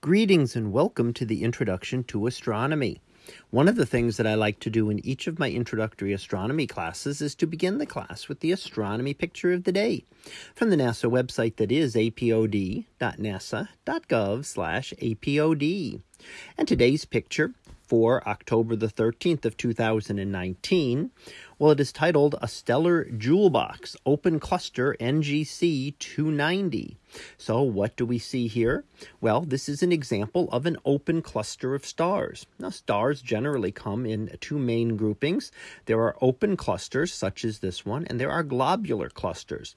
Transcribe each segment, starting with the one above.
Greetings and welcome to the Introduction to Astronomy. One of the things that I like to do in each of my introductory astronomy classes is to begin the class with the astronomy picture of the day from the NASA website that is apod.nasa.gov/apod. And today's picture for October the 13th of 2019 well, it is titled A Stellar Jewel Box Open Cluster NGC 290. So, what do we see here? Well, this is an example of an open cluster of stars. Now, stars generally come in two main groupings. There are open clusters, such as this one, and there are globular clusters.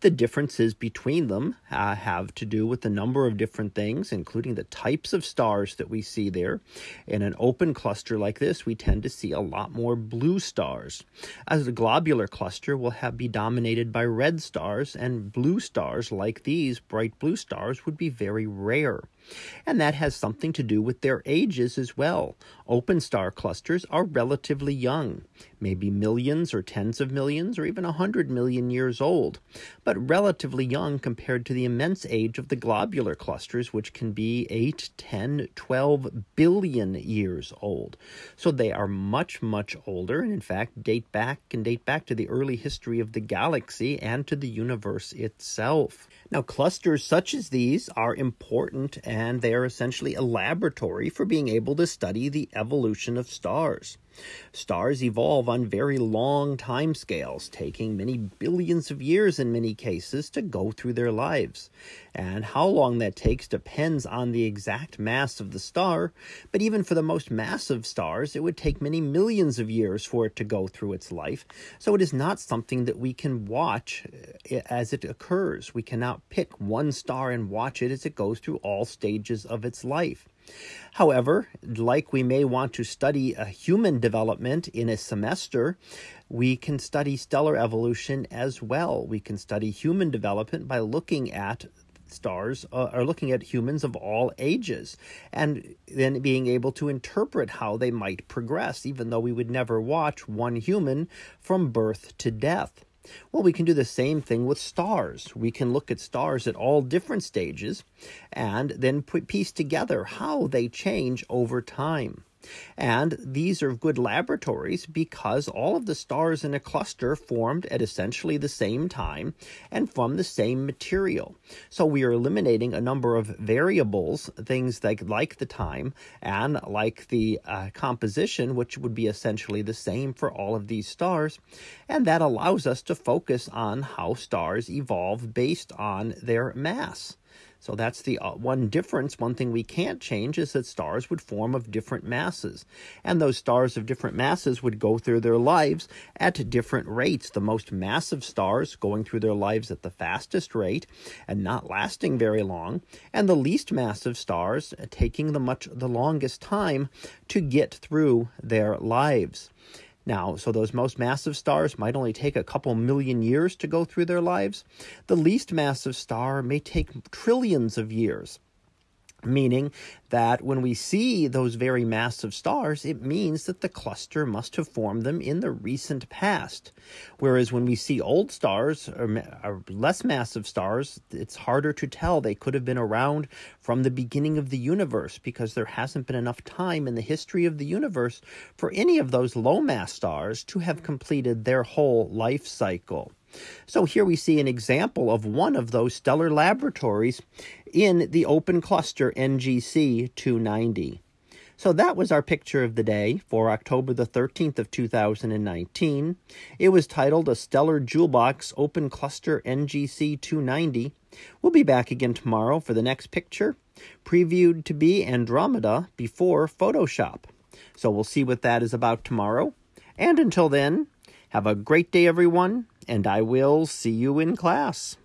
The differences between them uh, have to do with a number of different things, including the types of stars that we see there. In an open cluster like this, we tend to see a lot more blue stars. As a globular cluster will have be dominated by red stars, and blue stars like these, bright blue stars, would be very rare. And that has something to do with their ages as well. Open star clusters are relatively young, maybe millions or tens of millions or even a hundred million years old, but relatively young compared to the immense age of the globular clusters, which can be 8, 10, 12 billion years old. So they are much, much older, and in fact date back and date back to the early history of the galaxy and to the universe itself. Now, clusters such as these are important and they are essentially a laboratory for being able to study the evolution of stars. Stars evolve on very long timescales, taking many billions of years in many cases to go through their lives. And how long that takes depends on the exact mass of the star, but even for the most massive stars, it would take many millions of years for it to go through its life. So it is not something that we can watch uh, as it occurs. We cannot pick one star and watch it as it goes through all stages of its life. However, like we may want to study a human development in a semester, we can study stellar evolution as well. We can study human development by looking at stars uh, are looking at humans of all ages and then being able to interpret how they might progress, even though we would never watch one human from birth to death. Well, we can do the same thing with stars. We can look at stars at all different stages and then put, piece together how they change over time. And these are good laboratories because all of the stars in a cluster formed at essentially the same time and from the same material. So we are eliminating a number of variables, things like, like the time and like the uh, composition, which would be essentially the same for all of these stars. And that allows us to focus on how stars evolve based on their mass. So that's the uh, one difference. One thing we can't change is that stars would form of different masses. And those stars of different masses would go through their lives at different rates. The most massive stars going through their lives at the fastest rate and not lasting very long, and the least massive stars taking the much the longest time to get through their lives. Now, so those most massive stars might only take a couple million years to go through their lives. The least massive star may take trillions of years meaning that when we see those very massive stars, it means that the cluster must have formed them in the recent past. Whereas when we see old stars or, or, less massive stars, it's harder to tell. They could have been around from the beginning of the universe because there hasn't been enough time in the history of the universe for any of those low mass stars to have mm-hmm. completed their whole life cycle. So here we see an example of one of those stellar laboratories in the open cluster NGC 290. So that was our picture of the day for October the 13th of 2019. It was titled A Stellar Jewel Box Open Cluster NGC 290. We'll be back again tomorrow for the next picture, previewed to be Andromeda before Photoshop. So we'll see what that is about tomorrow. And until then, have a great day, everyone, and I will see you in class.